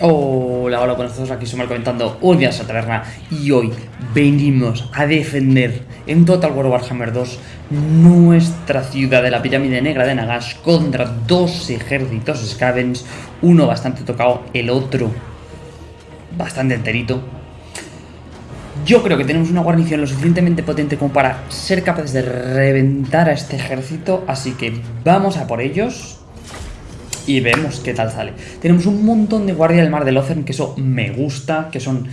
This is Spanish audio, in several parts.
Hola, hola, buenas todos, aquí somos comentando un día en esta taberna y hoy venimos a defender en Total War Warhammer 2 nuestra ciudad de la pirámide negra de Nagash contra dos ejércitos Scavens, uno bastante tocado, el otro bastante enterito. Yo creo que tenemos una guarnición lo suficientemente potente como para ser capaces de reventar a este ejército, así que vamos a por ellos y vemos qué tal sale. Tenemos un montón de guardia del mar de Locern, que eso me gusta, que son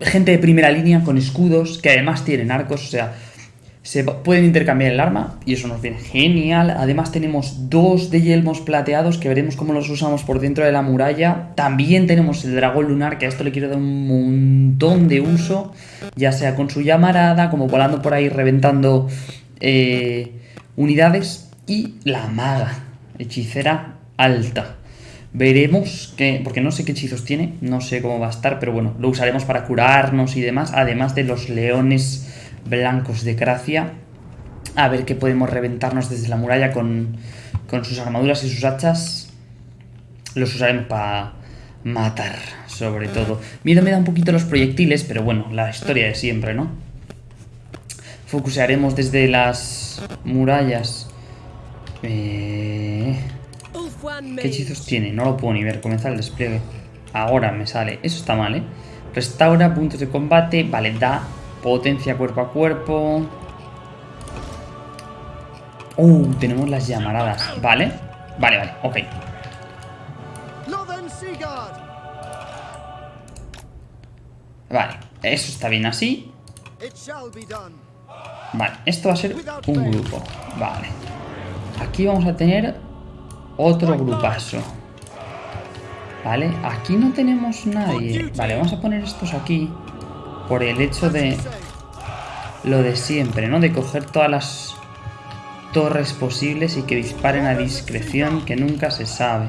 gente de primera línea con escudos, que además tienen arcos, o sea, se pueden intercambiar el arma y eso nos viene genial. Además tenemos dos de yelmos plateados que veremos cómo los usamos por dentro de la muralla. También tenemos el dragón lunar, que a esto le quiero dar un montón de uso, ya sea con su llamarada, como volando por ahí reventando eh, unidades. Y la maga, hechicera alta. Veremos que, porque no sé qué hechizos tiene, no sé cómo va a estar, pero bueno, lo usaremos para curarnos y demás, además de los leones blancos de Gracia. A ver qué podemos reventarnos desde la muralla con, con sus armaduras y sus hachas. Los usaremos para matar, sobre todo. Miedo me da un poquito los proyectiles, pero bueno, la historia de siempre, ¿no? Focusearemos desde las murallas eh... ¿Qué hechizos tiene? No lo puedo ni ver. Comenzar el despliegue. Ahora me sale. Eso está mal, ¿eh? Restaura puntos de combate. Vale, da potencia cuerpo a cuerpo. Uh, tenemos las llamaradas. Vale. Vale, vale. Ok. Vale. Eso está bien así. Vale. Esto va a ser un grupo. Vale. Aquí vamos a tener otro grupazo. Vale, aquí no tenemos nadie. Vale, vamos a poner estos aquí por el hecho de lo de siempre, ¿no? De coger todas las torres posibles y que disparen a discreción, que nunca se sabe.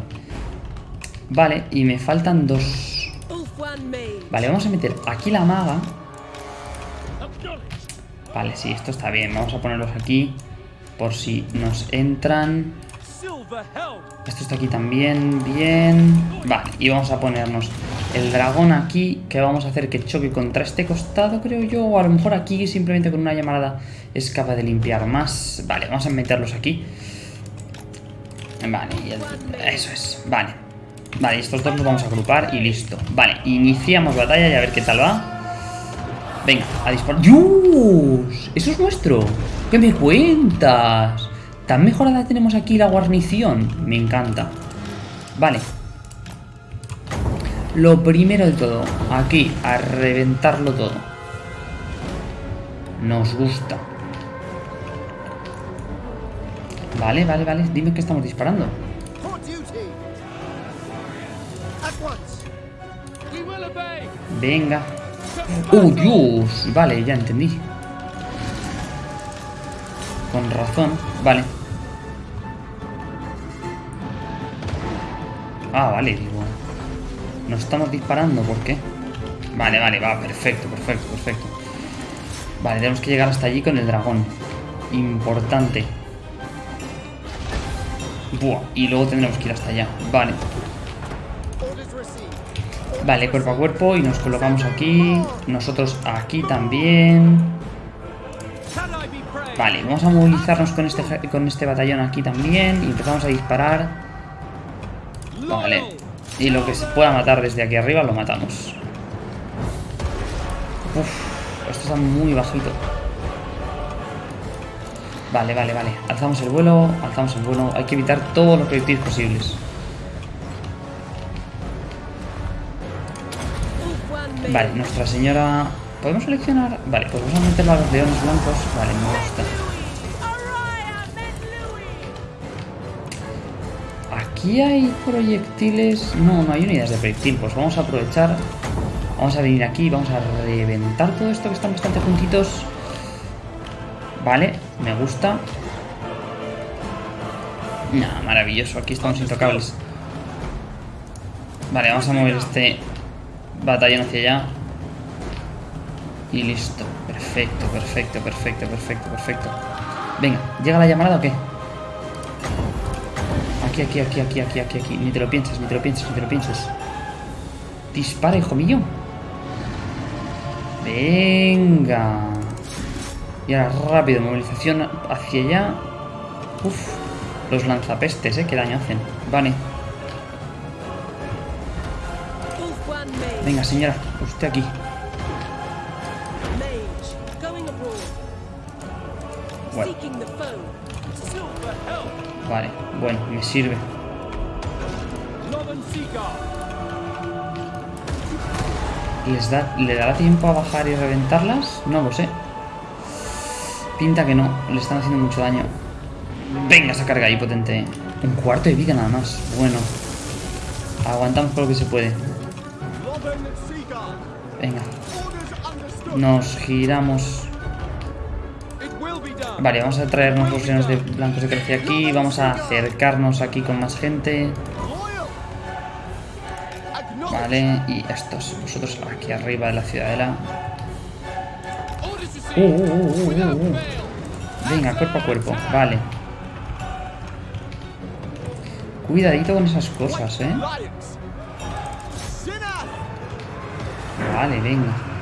Vale, y me faltan dos. Vale, vamos a meter aquí la maga. Vale, sí, esto está bien. Vamos a ponerlos aquí por si nos entran. Esto está aquí también, bien. Vale, y vamos a ponernos el dragón aquí, que vamos a hacer que choque contra este costado, creo yo. O a lo mejor aquí simplemente con una llamarada es capaz de limpiar más. Vale, vamos a meterlos aquí. Vale, eso es, vale. Vale, estos dos los vamos a agrupar y listo. Vale, iniciamos batalla y a ver qué tal va. Venga, a disparar. ¡Dios! ¡Eso es nuestro! ¿Qué me cuentas? ¿Tan mejorada tenemos aquí la guarnición? Me encanta. Vale. Lo primero de todo, aquí, a reventarlo todo. Nos gusta. Vale, vale, vale. Dime que estamos disparando. Venga. ¡Oh, Dios! Vale, ya entendí. Con razón. Vale. Ah, vale, digo. Nos estamos disparando, ¿por qué? Vale, vale, va, perfecto, perfecto, perfecto. Vale, tenemos que llegar hasta allí con el dragón. Importante. Buah, y luego tendremos que ir hasta allá. Vale. Vale, cuerpo a cuerpo y nos colocamos aquí. Nosotros aquí también. Vale, vamos a movilizarnos con este, con este batallón aquí también y empezamos a disparar. Vale. Y lo que se pueda matar desde aquí arriba lo matamos. Uf, esto está muy bajito. Vale, vale, vale. Alzamos el vuelo, alzamos el vuelo. Hay que evitar todos los proyectiles posibles. Vale, Nuestra Señora ¿Podemos seleccionar? Vale, pues vamos a meterlo a los leones blancos. Vale, me gusta. Aquí hay proyectiles... No, no hay unidades de proyectil. Pues vamos a aprovechar... Vamos a venir aquí, vamos a reventar todo esto que están bastante juntitos. Vale, me gusta. Nah, maravilloso. Aquí estamos intocables. Vale, vamos a mover este batallón hacia allá. Y listo. Perfecto, perfecto, perfecto, perfecto, perfecto. Venga, ¿llega la llamada o qué? Aquí, aquí, aquí, aquí, aquí, aquí, aquí. Ni te lo pienses, ni te lo pienses, ni te lo pienses. Dispara, hijo mío. Venga. Y ahora rápido, movilización hacia allá. Uf, los lanzapestes, ¿eh? Qué daño hacen. Vale. Venga, señora, usted aquí. Vale, bueno, me sirve. ¿Les da, ¿Le dará tiempo a bajar y reventarlas? No lo sé. Pinta que no, le están haciendo mucho daño. Venga, esa carga ahí potente. Un cuarto de vida nada más. Bueno. Aguantamos por lo que se puede. Venga. Nos giramos. Vale, vamos a traernos los leones de blancos de Grecia aquí. Vamos a acercarnos aquí con más gente. Vale, y estos, vosotros aquí arriba de la ciudadela. Uh, uh, uh, uh, uh, uh. Venga, cuerpo a cuerpo. Vale. Cuidadito con esas cosas, ¿eh? Vale, venga.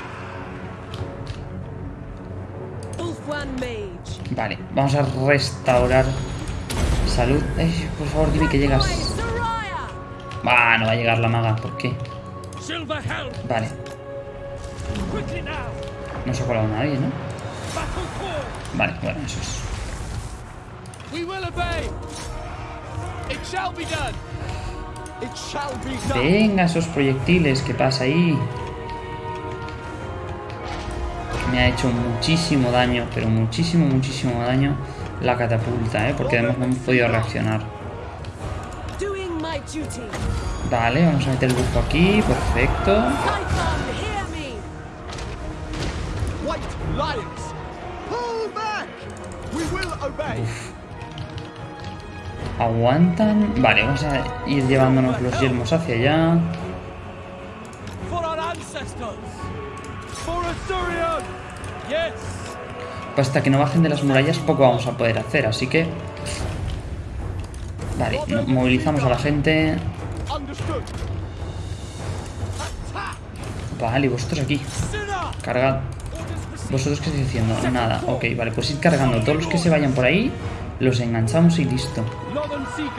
Vale, vamos a restaurar salud. Ay, por favor, dime que llegas. Va, no va a llegar la maga. ¿Por qué? Vale, no se ha colado nadie, ¿no? Vale, bueno, eso es. Venga, esos proyectiles, ¿qué pasa ahí? Me ha hecho muchísimo daño, pero muchísimo, muchísimo daño la catapulta, ¿eh? Porque además no hemos podido reaccionar. Vale, vamos a meter el bufo aquí, perfecto. Obey. Aguantan. Vale, vamos a ir llevándonos los yelmos hacia allá. Hasta que no bajen de las murallas poco vamos a poder hacer, así que... Vale, mo- movilizamos a la gente. Vale, vosotros aquí. Cargad. ¿Vosotros qué estáis haciendo? Nada, ok, vale, pues ir cargando. Todos los que se vayan por ahí, los enganchamos y listo.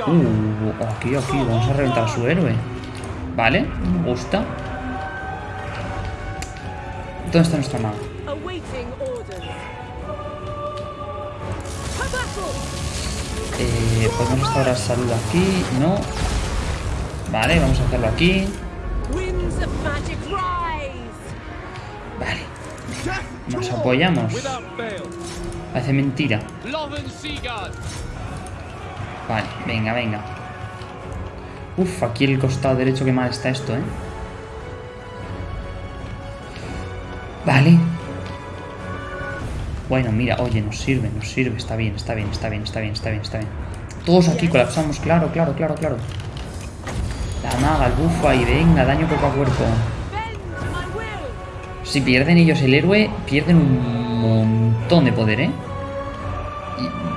Uh, aquí, aquí, vamos a reventar a su héroe. Vale, me gusta. ¿Dónde está nuestra maga? Eh, podemos restaurar salud aquí, no. Vale, vamos a hacerlo aquí. Vale, nos apoyamos. Parece mentira. Vale, venga, venga. Uf, aquí el costado derecho, qué mal está esto, ¿eh? Vale. Bueno, mira, oye, nos sirve, nos sirve. Está bien, está bien, está bien, está bien, está bien, está bien. Todos aquí colapsamos, claro, claro, claro, claro. La maga, el bufo ahí, venga, daño cuerpo a cuerpo. Si pierden ellos el héroe, pierden un montón de poder, ¿eh?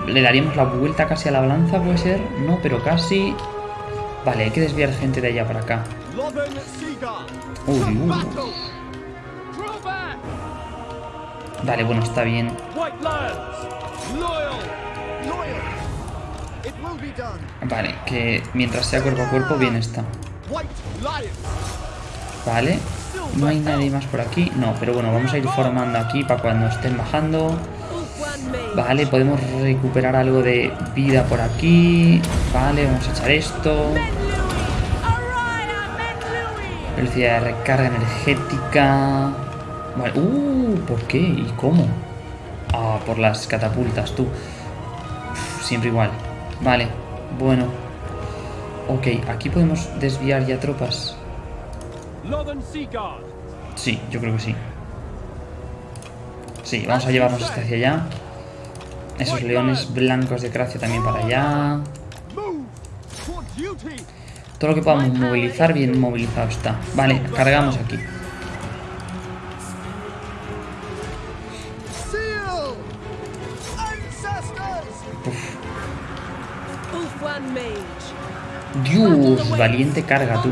Le daríamos la vuelta casi a la balanza, puede ser. No, pero casi. Vale, hay que desviar gente de allá para acá. Uy, uy. Vale, bueno, está bien. Vale, que mientras sea cuerpo a cuerpo, bien está. Vale. No hay nadie más por aquí. No, pero bueno, vamos a ir formando aquí para cuando estén bajando. Vale, podemos recuperar algo de vida por aquí. Vale, vamos a echar esto. Velocidad de recarga energética. Vale. Uh, ¿por qué? ¿Y cómo? Ah, por las catapultas, tú. Uf, siempre igual. Vale, bueno. Ok, aquí podemos desviar ya tropas. Sí, yo creo que sí. Sí, vamos a llevarnos este hacia allá. Esos leones blancos de Gracia también para allá. Todo lo que podamos movilizar, bien movilizado está. Vale, cargamos aquí. Dios, valiente carga tú.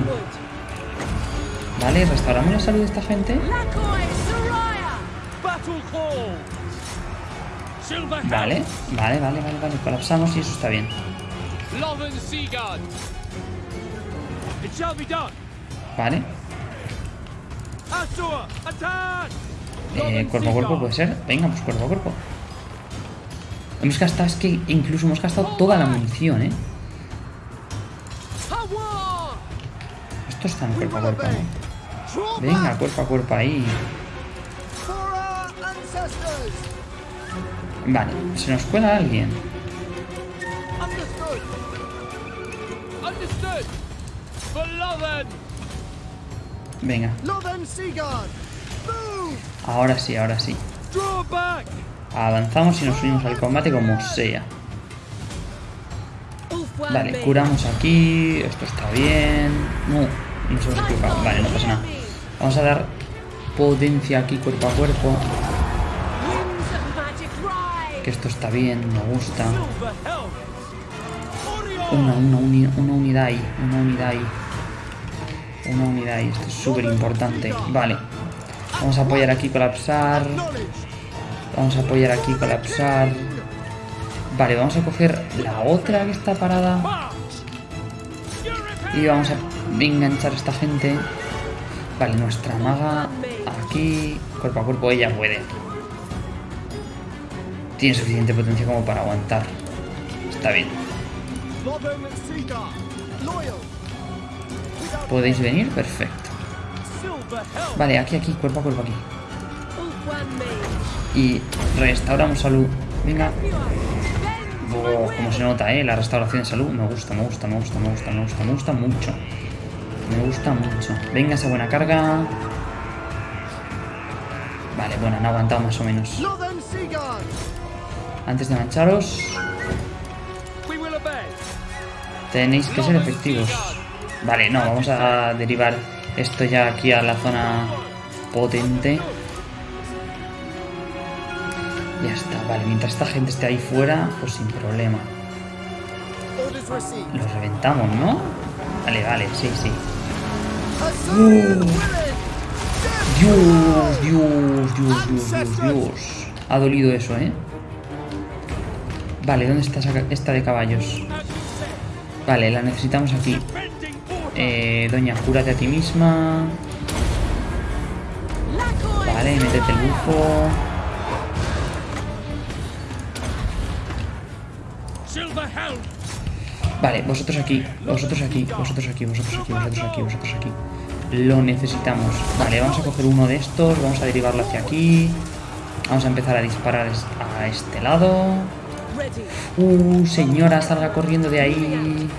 Vale, restauramos la salud de esta gente. Vale, vale, vale, vale, vale. Colapsamos y eso está bien. Vale. Eh, cuerpo a cuerpo puede ser. Venga, pues cuerpo a cuerpo. Hemos gastado, es que incluso hemos gastado toda la munición, ¿eh? Esto está en We cuerpo a cuerpo. ¿no? Venga, cuerpo a cuerpo ahí. Vale, se nos cuela alguien. Venga, ahora sí, ahora sí. Avanzamos y nos unimos al combate como sea. Vale, curamos aquí. Esto está bien. No, nos hemos equivocado. Vale, no pasa nada. Vamos a dar potencia aquí cuerpo a cuerpo. Que esto está bien, me gusta. Una, una, una unidad ahí, una unidad ahí. Una unidad ahí, esto es súper importante. Vale. Vamos a apoyar aquí, colapsar. Vamos a apoyar aquí, colapsar. Vale, vamos a coger la otra que está parada. Y vamos a enganchar a esta gente. Vale, nuestra maga aquí. Cuerpo a cuerpo, ella puede. Tiene suficiente potencia como para aguantar. Está bien. ¿Podéis venir? Perfecto. Vale, aquí, aquí, cuerpo a cuerpo aquí. Y restauramos salud. Venga. Como se nota, ¿eh? La restauración de salud. Me gusta, me gusta, me gusta, me gusta, me gusta, me gusta mucho. Me gusta mucho. Venga esa buena carga. Vale, bueno, han aguantado más o menos. Antes de mancharos, tenéis que ser efectivos. Vale, no, vamos a derivar esto ya aquí a la zona potente. Ya está, vale, mientras esta gente esté ahí fuera, pues sin problema. Los reventamos, ¿no? Vale, vale, sí, sí. Dios, Dios, Dios, Dios, Dios, Dios. Ha dolido eso, ¿eh? Vale, ¿dónde está esta de caballos? Vale, la necesitamos aquí. Eh, doña, cúrate a ti misma. Vale, métete el bufo. Vale, vosotros aquí, vosotros aquí, vosotros aquí, vosotros aquí, vosotros aquí, vosotros aquí. Lo necesitamos. Vale, vamos a coger uno de estos, vamos a derivarlo hacia aquí. Vamos a empezar a disparar a este lado. Uh, señora, salga corriendo de ahí.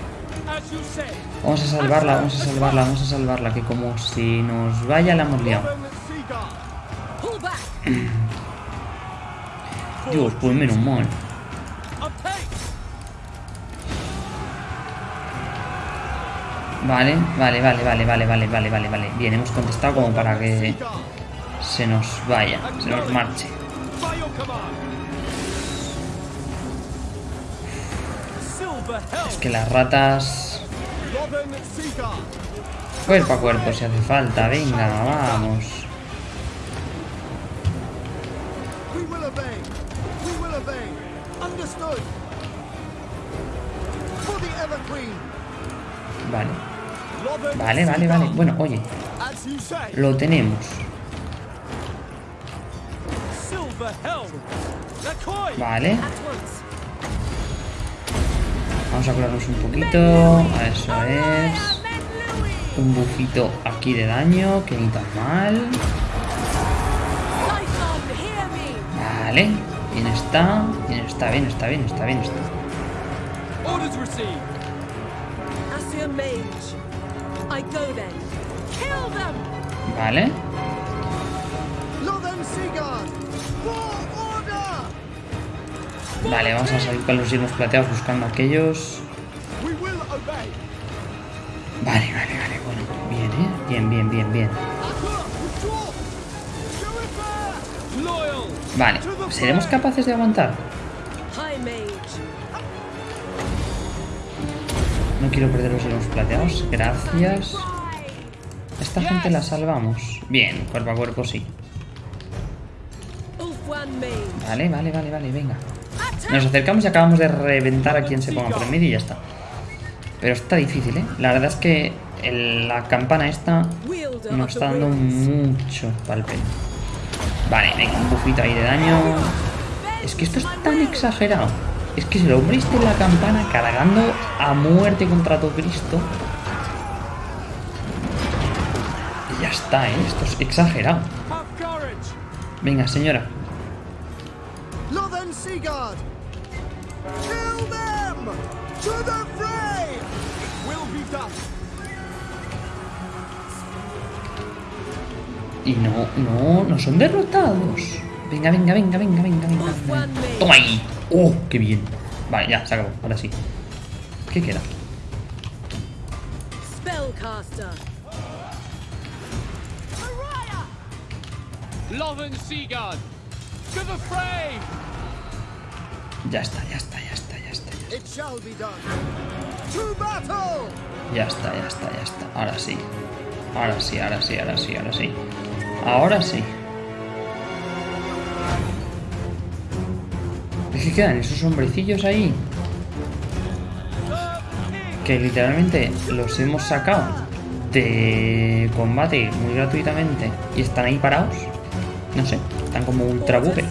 Vamos a salvarla, vamos a salvarla, vamos a salvarla, que como si nos vaya la hemos liado. Dios, pues menos mal. Vale, vale, vale, vale, vale, vale, vale, vale, vale. Bien, hemos contestado como para que se nos vaya, se nos marche. Es que las ratas... Cuerpo a cuerpo si hace falta, venga, vamos. Vale, vale, vale, vale. Bueno, oye, lo tenemos. Vale, vamos a curarnos un poquito. Eso es. Un bufito aquí de daño, que ni tan mal. Vale, bien está, bien está, bien está, bien está, bien está. Orders received. Vale, vale, vamos a salir con los yelmos plateados buscando a aquellos. Vale, vale, vale, bueno, bien, ¿eh? Bien, bien, bien, bien. Loyal. Vale, ¿seremos capaces de aguantar? No quiero perder los hielos plateados. Gracias. Esta gente la salvamos. Bien, cuerpo a cuerpo sí. Vale, vale, vale, vale, venga. Nos acercamos y acabamos de reventar a quien se ponga por el medio y ya está. Pero está difícil, ¿eh? La verdad es que el- la campana esta nos está dando mucho palpeno. Vale, venga, un bufito ahí de daño. Es que esto es tan exagerado. Es que si el hombre está en la campana cargando a muerte contra todo Cristo. Y ya está, ¿eh? Esto es exagerado. Venga, señora. Y no, no, no son derrotados. Venga, venga, venga, venga, venga, venga. Mage. Toma ahí. Oh, qué bien. Vale, ya, se acabó. Ahora sí. ¿Qué queda? Spellcaster. Lothern Seagard. To the fray. Ya está, ya está, ya está, ya está. Ya, It shall be done! To battle! ya está, ya está, ya está. Ahora sí. Ahora sí, ahora sí, ahora sí, ahora sí. Ahora sí. Quedan esos hombrecillos ahí. Que literalmente los hemos sacado de combate muy gratuitamente y están ahí parados. No sé, están como ultra bugger.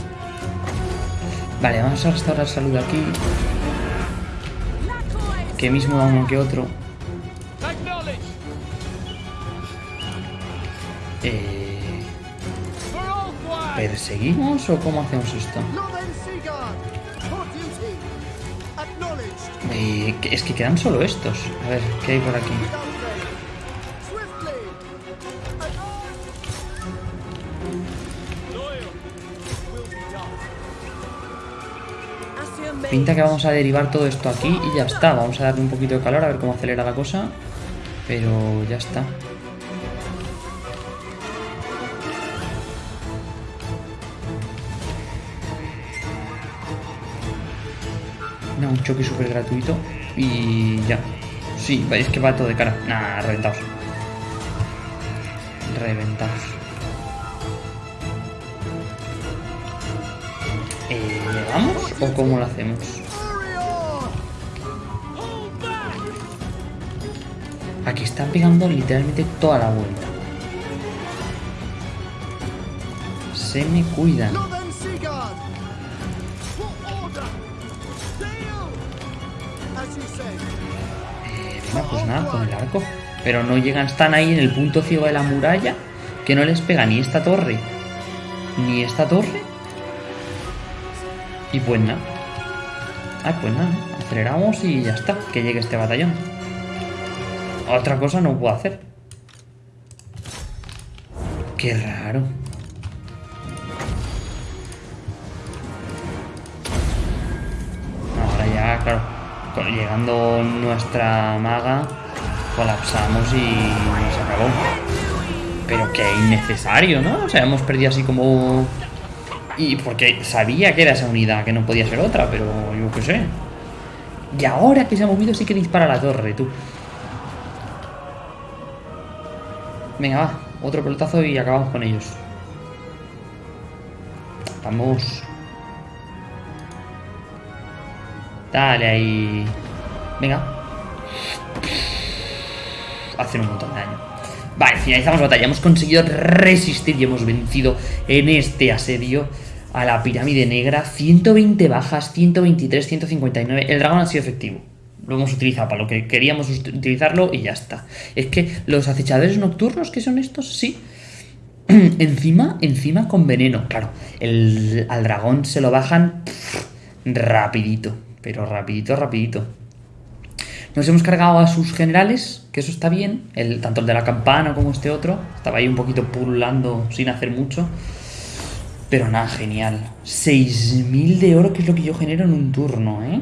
Vale, vamos a restaurar salud aquí. Que mismo da uno que otro. Eh. ¿Perseguimos o cómo hacemos esto? Es que quedan solo estos. A ver, ¿qué hay por aquí? Pinta que vamos a derivar todo esto aquí y ya está. Vamos a darle un poquito de calor a ver cómo acelera la cosa. Pero ya está. Un choque súper gratuito. Y ya. Sí, es que va todo de cara. Nah, reventados. Reventados. Eh, ¿Vamos o cómo lo hacemos? Aquí están pegando literalmente toda la vuelta. Se me cuidan. Pero no llegan, están ahí en el punto ciego de la muralla. Que no les pega ni esta torre. Ni esta torre. Y pues nada. Ah, pues nada. Aceleramos y ya está. Que llegue este batallón. Otra cosa no puedo hacer. Qué raro. Ahora ya, claro, llegando nuestra maga, colapsamos y se acabó. Pero que innecesario, ¿no? O sea, hemos perdido así como... Y porque sabía que era esa unidad, que no podía ser otra, pero yo qué sé. Y ahora que se ha movido sí que dispara la torre, tú. Venga, va. Otro pelotazo y acabamos con ellos. Vamos. Dale ahí. Venga. Hacen un montón de daño. Vale, finalizamos la batalla. Hemos conseguido resistir y hemos vencido en este asedio a la pirámide negra. 120 bajas, 123, 159. El dragón ha sido efectivo. Lo hemos utilizado para lo que queríamos ut- utilizarlo y ya está. Es que los acechadores nocturnos, que son estos? Sí. encima, encima con veneno. Claro, el, al dragón se lo bajan rapidito. Pero rapidito, rapidito. Nos hemos cargado a sus generales, que eso está bien. El, tanto el de la campana como este otro. Estaba ahí un poquito pululando sin hacer mucho. Pero nada, genial. 6.000 de oro, que es lo que yo genero en un turno, ¿eh?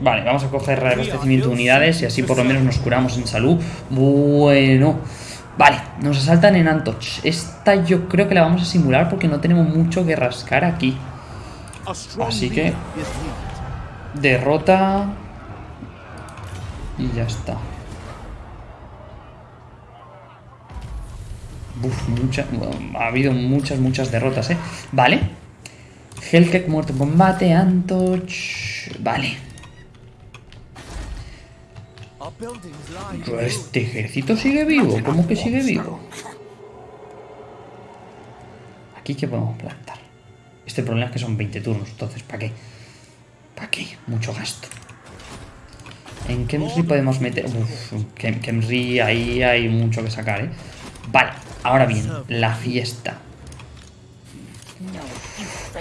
Vale, vamos a coger reabastecimiento de unidades y así por lo menos nos curamos en salud. Bueno. Vale, nos asaltan en Antoch. Esta yo creo que la vamos a simular porque no tenemos mucho que rascar aquí. Así que-. Derrota. Y ya está. Uf, ha habido muchas, muchas derrotas, ¿eh? Vale. Hellcat muerto en combate, Antoch... Vale. Este ejército sigue vivo. ¿Cómo que sigue vivo? Aquí que podemos plantar. Este problema es que son 20 turnos, entonces ¿para qué? ¿Para qué? Mucho gasto. En Kemri podemos meter... Uf, Kem- Kemri ahí hay mucho que sacar, ¿eh? Vale, ahora bien, la fiesta.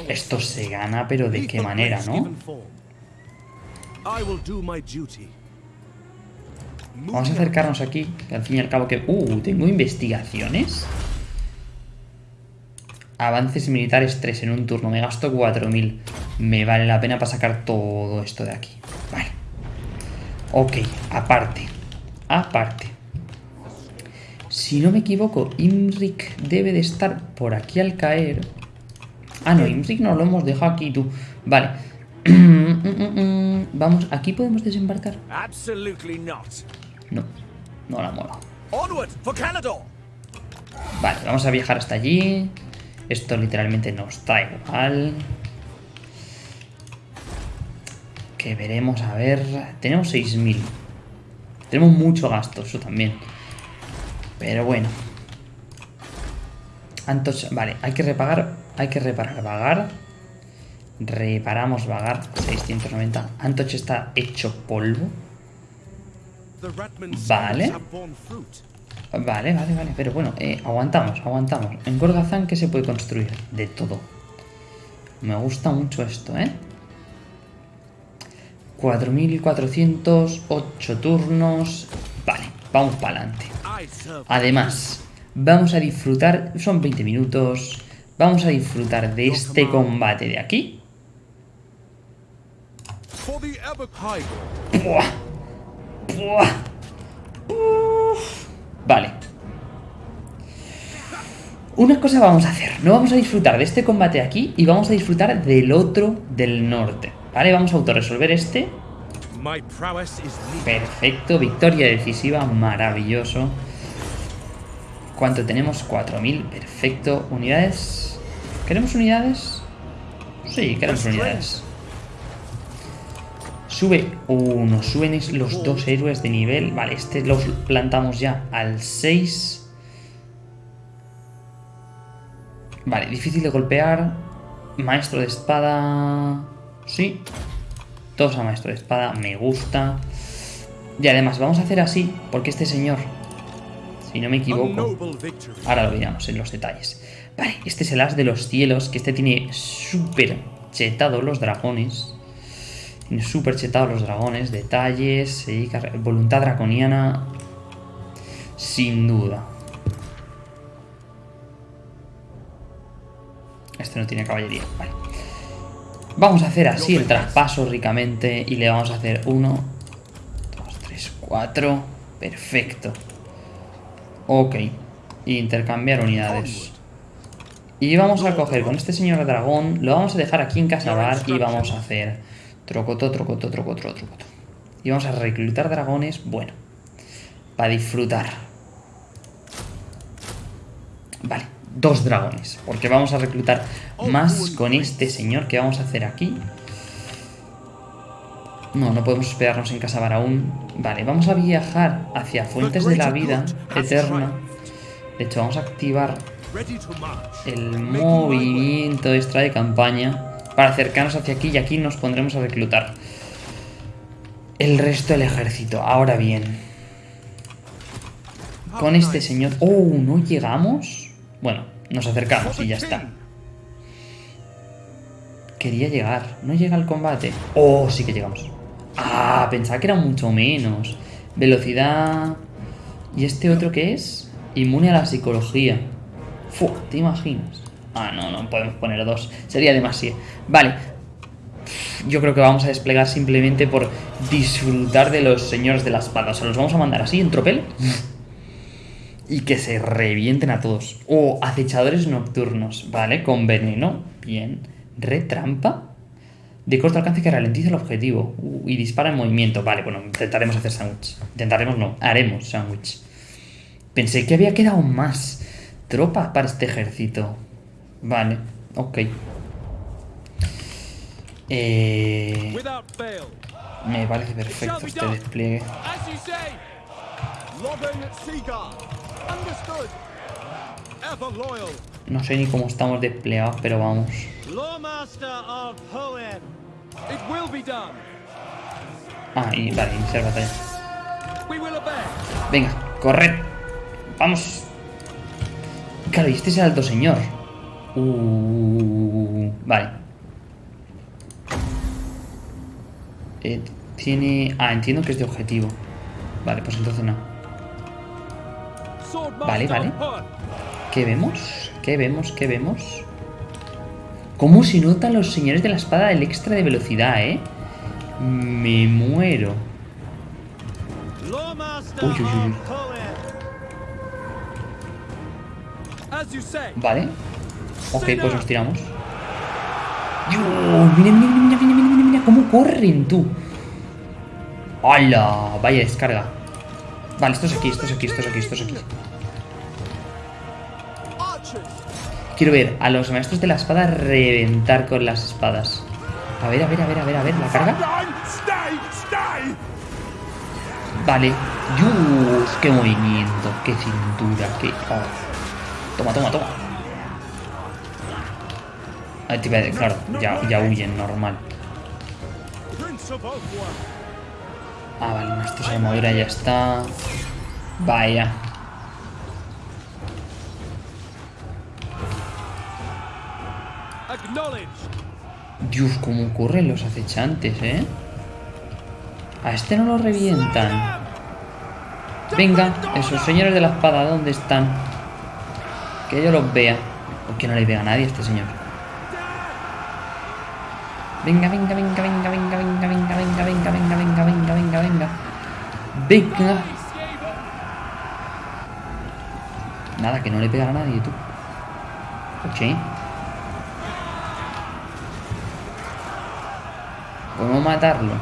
Esto se gana, pero ¿de qué manera, no? Vamos a acercarnos aquí, que al fin y al cabo que... Uh, tengo investigaciones. Avances militares 3 en un turno, me gasto 4000. Me vale la pena para sacar todo esto de aquí. Vale. Ok, aparte. Aparte. Si no me equivoco, Imrik debe de estar por aquí al caer. Ah, no, Imrik no lo hemos dejado aquí, tú. Vale. Vamos, ¿aquí podemos desembarcar? No, no la Canador. Vale, vamos a viajar hasta allí. Esto literalmente nos da igual. Que veremos, a ver... Tenemos 6.000. Tenemos mucho gasto, eso también. Pero bueno. Antos, vale, hay que repagar... Hay que reparar Vagar. Reparamos Vagar, 690. Antoch está hecho polvo. Vale. Vale, vale, vale, pero bueno, eh, aguantamos, aguantamos. En Gorgazán, ¿qué se puede construir? De todo. Me gusta mucho esto, ¿eh? 4.408 turnos. Vale, vamos para adelante. Además, vamos a disfrutar, son 20 minutos, vamos a disfrutar de este combate de aquí. Vale. Una cosa vamos a hacer. No vamos a disfrutar de este combate aquí y vamos a disfrutar del otro del norte. Vale, vamos a autorresolver este. Perfecto, victoria decisiva, maravilloso. ¿Cuánto tenemos? 4.000, perfecto. ¿Unidades? ¿Queremos unidades? Sí, queremos unidades. Sube uno, suben los dos héroes de nivel. Vale, este los plantamos ya al 6. Vale, difícil de golpear. Maestro de espada. Sí. Todos a maestro de espada, me gusta. Y además, vamos a hacer así, porque este señor, si no me equivoco, ahora lo veamos en los detalles. Vale, este es el as de los cielos, que este tiene súper chetado los dragones. Tiene súper chetado los dragones, detalles, se dedica voluntad draconiana, sin duda. Este no tiene caballería, vale. Vamos a hacer así el traspaso ricamente y le vamos a hacer 1, 2, 3, 4. Perfecto. Ok. Intercambiar unidades. Y vamos a coger con este señor dragón, lo vamos a dejar aquí en Casabar y vamos a hacer trocoto, trocoto, trocoto, trocoto. Y vamos a reclutar dragones, bueno, para disfrutar. Vale, dos dragones, porque vamos a reclutar más con este señor que vamos a hacer aquí. No, no podemos esperarnos en Casabar aún. Vale, vamos a viajar hacia Fuentes de la Vida Eterna. De hecho, vamos a activar el movimiento extra de campaña para acercarnos hacia aquí y aquí nos pondremos a reclutar el resto del ejército. Ahora bien, con este señor... ¡Oh! ¿No llegamos? Bueno, nos acercamos y ya está. Quería llegar. ¿No llega al combate? ¡Oh! Sí que llegamos. Ah, pensaba que era mucho menos. Velocidad... ¿Y este otro qué es? Inmune a la psicología. Fu, ¿te imaginas? Ah, no, no podemos poner dos. Sería demasiado. Vale. Yo creo que vamos a desplegar simplemente por disfrutar de los señores de la espada. O sea, los vamos a mandar así en tropel. Y que se revienten a todos. O acechadores nocturnos. Vale, con veneno. Bien. Retrampa. De corto alcance que ralentiza el objetivo. Uh, y dispara en movimiento. Vale, bueno, intentaremos hacer sándwich. Intentaremos no, haremos sándwich. Pensé que había quedado más tropa para este ejército. Vale, ok. Eh, me parece perfecto este despliegue. No sé ni cómo estamos desplegados, pero vamos. Ah, y vale, iniciar batalla. Venga, corred. Vamos. Claro, y este es el alto señor. Uh, vale. Eh, tiene... Ah, entiendo que es de objetivo. Vale, pues entonces no. Vale, vale. ¿Qué vemos? ¿Qué vemos? ¿Qué vemos? ¿Cómo se notan los señores de la espada del extra de velocidad, eh? Me muero. Uy, uy, uy. Vale. Ok, pues nos tiramos. Mira, mira, mira, mira, mira, mira, mira cómo corren, tú. ¡Hala! Vaya descarga. Vale, esto es aquí, esto es aquí, esto es aquí, esto es aquí. Quiero ver a los maestros de la espada reventar con las espadas. A ver, a ver, a ver, a ver, a ver, la carga. Vale. Qué movimiento, qué cintura, qué. oh. Toma, toma, toma. Claro, ya, ya huyen, normal. Ah, vale, nuestra armadura ya está. Vaya. Dios, cómo corren los acechantes, ¿eh? A este no lo revientan. Venga, esos señores de la espada, ¿dónde están? Que yo los vea. Porque no le vea a nadie a este señor. Venga, venga, venga, venga, venga, venga, venga, venga, venga, venga. Venga. Nada, que no le pega a nadie, tú. Ok. No matarlo.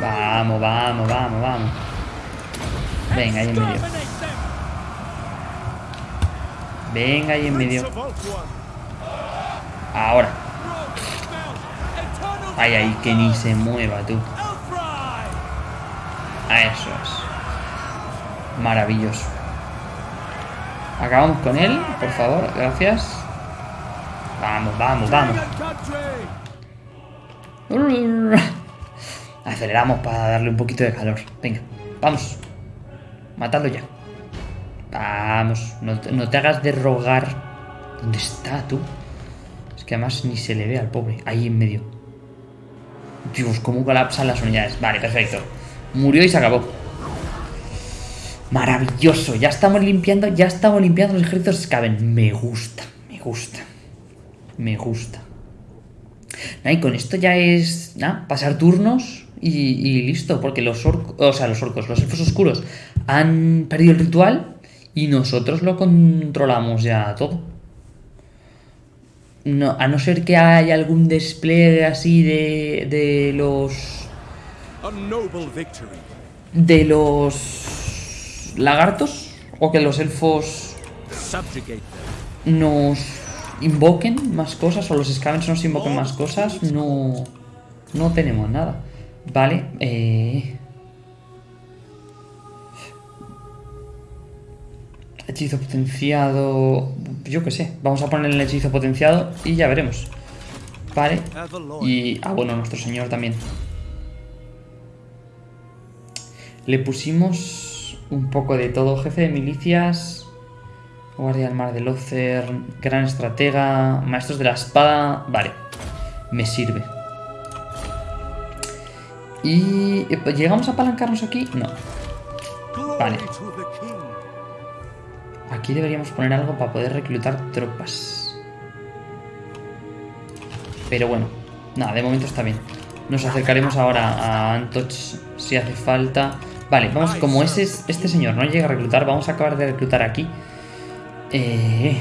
Vamos, vamos, vamos, vamos. Venga, ahí en medio. Venga, ahí en medio. Ahora. Ay, ay, que ni se mueva, tú. A eso es. Maravilloso. Acabamos con él, por favor, gracias. Vamos, vamos, vamos. Aceleramos para darle un poquito de calor. Venga, vamos. Matadlo ya. Vamos, no, te- no te hagas de rogar. ¿Dónde está tú? Es que además ni se le ve al pobre. Ahí en medio. Dios, cómo colapsan las unidades. Vale, perfecto. Murió y se acabó. Maravilloso. Ya estamos limpiando, ya estamos limpiando los ejércitos Skaven. Me gusta, me gusta. Me gusta. Nah, y con esto ya es nada, pasar turnos y, listo, porque los orcos, o sea, los orcos, los elfos oscuros han perdido el ritual y nosotros lo controlamos ya todo. No, a no ser que haya algún despliegue así de, de los. De los lagartos o que los elfos nos invoquen más cosas o los scavens nos invoquen más cosas, no, no tenemos nada. Vale, eh... Hechizo potenciado... Yo qué sé, vamos a poner el hechizo potenciado y ya veremos. Vale, y... Ah, bueno, nuestro señor también. Le pusimos un poco de todo. Jefe de milicias... Guardia del Mar de Lothar, Gran Estratega, Maestros de la Espada... Vale, me sirve. Y... eh, ¿Llegamos a apalancarnos aquí? No. Vale. Aquí deberíamos poner algo para poder reclutar tropas. Pero bueno, nada, de momento está bien. Nos acercaremos ahora a Antoch si hace falta. Vale, vamos, como ese, este señor no llega a reclutar, vamos a acabar de reclutar aquí. Eh,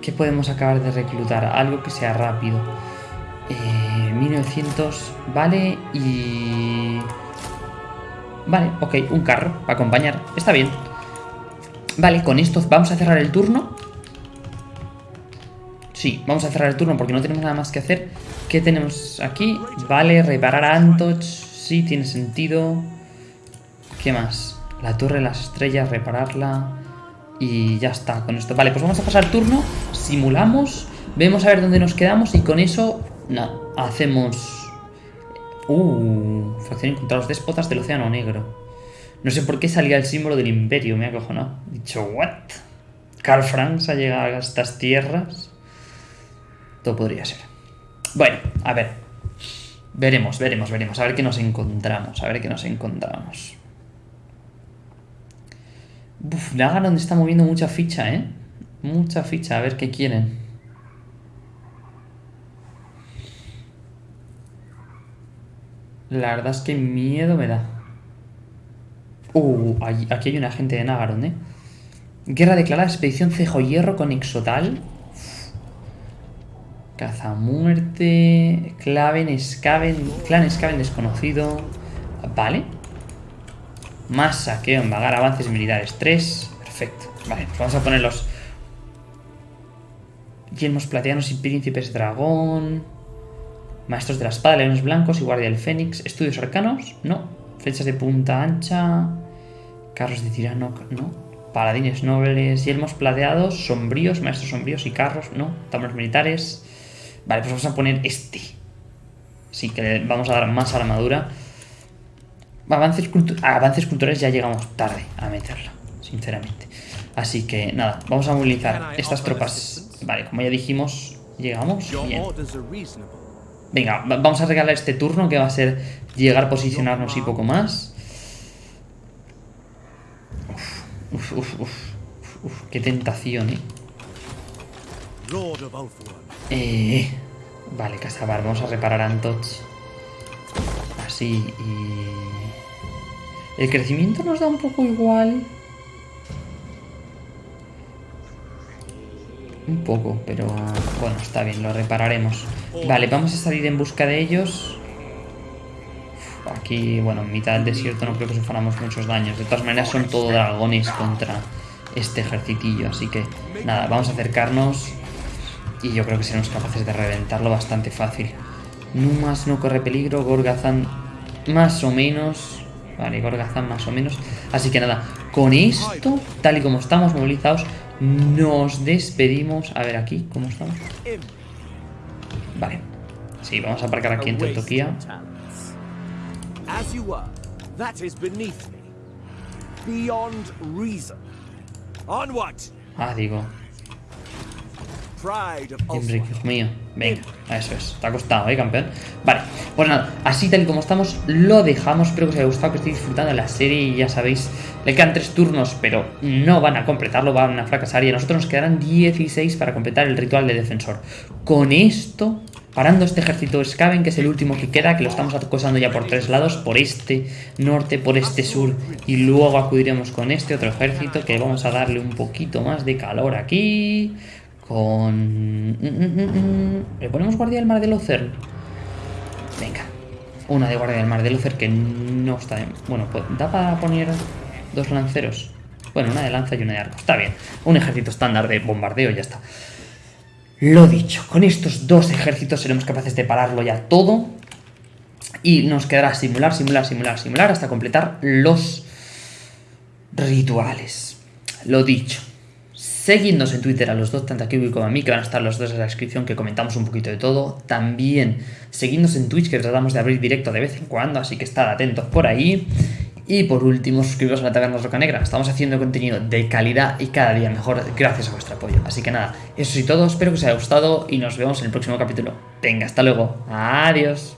¿Qué podemos acabar de reclutar? Algo que sea rápido. Eh, 1900, vale, y... Vale, ok, un carro para acompañar. Está bien. Vale, con esto vamos a cerrar el turno. Sí, vamos a cerrar el turno porque no tenemos nada más que hacer. ¿Qué tenemos aquí? Vale, reparar a Antoch. Sí, tiene sentido. ¿Qué más? La torre de las estrellas, repararla. Y ya está con esto. Vale, pues vamos a pasar turno. Simulamos. Vemos a ver dónde nos quedamos. Y con eso, no, hacemos... Uh, fracción contra los déspotas del Océano Negro. No sé por qué salía el símbolo del imperio, me ha cojonado. He dicho, ¿what? Karl Franz ha llegado a estas tierras. Todo podría ser. Bueno, a ver. Veremos, veremos, veremos. A ver qué nos encontramos. A ver qué nos encontramos. Uf, Nagaron está moviendo mucha ficha, ¿eh? Mucha ficha. A ver qué quieren. La verdad es que miedo me da. Uh, aquí hay un agente de Nagaron, ¿eh? Guerra declarada, expedición Cejo Hierro con Exotal. Cazamuerte. Claven, Skaven. Clan Skaven desconocido. Vale. Más saqueo vagar, avances militares 3. Perfecto. Vale, pues vamos a poner los. Yelmos plateanos y príncipes dragón. Maestros de la espada, leones blancos y guardia del fénix. Estudios arcanos, no. Flechas de punta ancha. Carros de tirano, no. Paladines nobles, yelmos plateados, sombríos, maestros sombríos y carros, no. Tambores militares. Vale, pues vamos a poner este. Sí, que le vamos a dar más armadura. Avances, cultu- a avances culturales ya llegamos tarde a meterlo, sinceramente. Así que nada, vamos a movilizar estas tropas. Vale, como ya dijimos, llegamos. Bien. Venga, va- vamos a regalar este turno que va a ser llegar, posicionarnos y poco más. Uf, uf, uf, uf, uf, qué tentación, eh. Ulthuan. Eh, Vale, Casabar, vamos a reparar Antoch. Así y... El crecimiento nos da un poco igual. Un poco, pero bueno, está bien, lo repararemos. Vale, vamos a salir en busca de ellos. Aquí, bueno, en mitad del desierto no creo que suframos muchos daños. De todas maneras son todo dragones contra este ejercitillo. Así que, nada, vamos a acercarnos. Y yo creo que seremos capaces de reventarlo bastante fácil. Numas no corre peligro, Gorgazan más o menos. Vale, Gorgazan más o menos. Así que nada, con esto, tal y como estamos movilizados, nos despedimos. A ver aquí, ¿cómo estamos? Vale. Sí, vamos a aparcar aquí en Teutoquía. of talents. Dios mío. Venga, eso es. Te ha costado, ¿eh, campeón? Vale, pues nada, así tal y como estamos, lo dejamos. Espero que os haya gustado, que estéis disfrutando de la serie y ya sabéis, le quedan tres turnos, pero no van a completarlo, van a fracasar y a nosotros nos quedarán 16 para completar el ritual de defensor. Con esto, parando este ejército Skaven, que es el último que queda, que lo estamos acosando ya por tres lados, por este norte, por este sur, y luego acudiremos con este otro ejército, que vamos a darle un poquito más de calor aquí con... mm, mm, mm. ¿Le ponemos guardia del mar de Lothern? Venga. Una de guardia del mar de Lothern que no está... en- Bueno, pues da para poner dos lanceros. Bueno, una de lanza y una de arco. Está bien. Un ejército estándar de bombardeo y ya está. Lo dicho, con estos dos ejércitos seremos capaces de pararlo ya todo. Y nos quedará simular, simular, simular, simular hasta completar los rituales. Lo dicho. Seguidnos en Twitter a los dos, tanto a Kiwi como a mí, que van a estar los dos en la descripción, que comentamos un poquito de todo. También seguidnos en Twitch, que tratamos de abrir directo de vez en cuando, así que estad atentos por ahí. Y por último, suscribiros a la Taberna Roca Negra. Estamos haciendo contenido de calidad y cada día mejor gracias a vuestro apoyo. Así que nada, eso sí todo, espero que os haya gustado y nos vemos en el próximo capítulo. Venga, hasta luego. Adiós.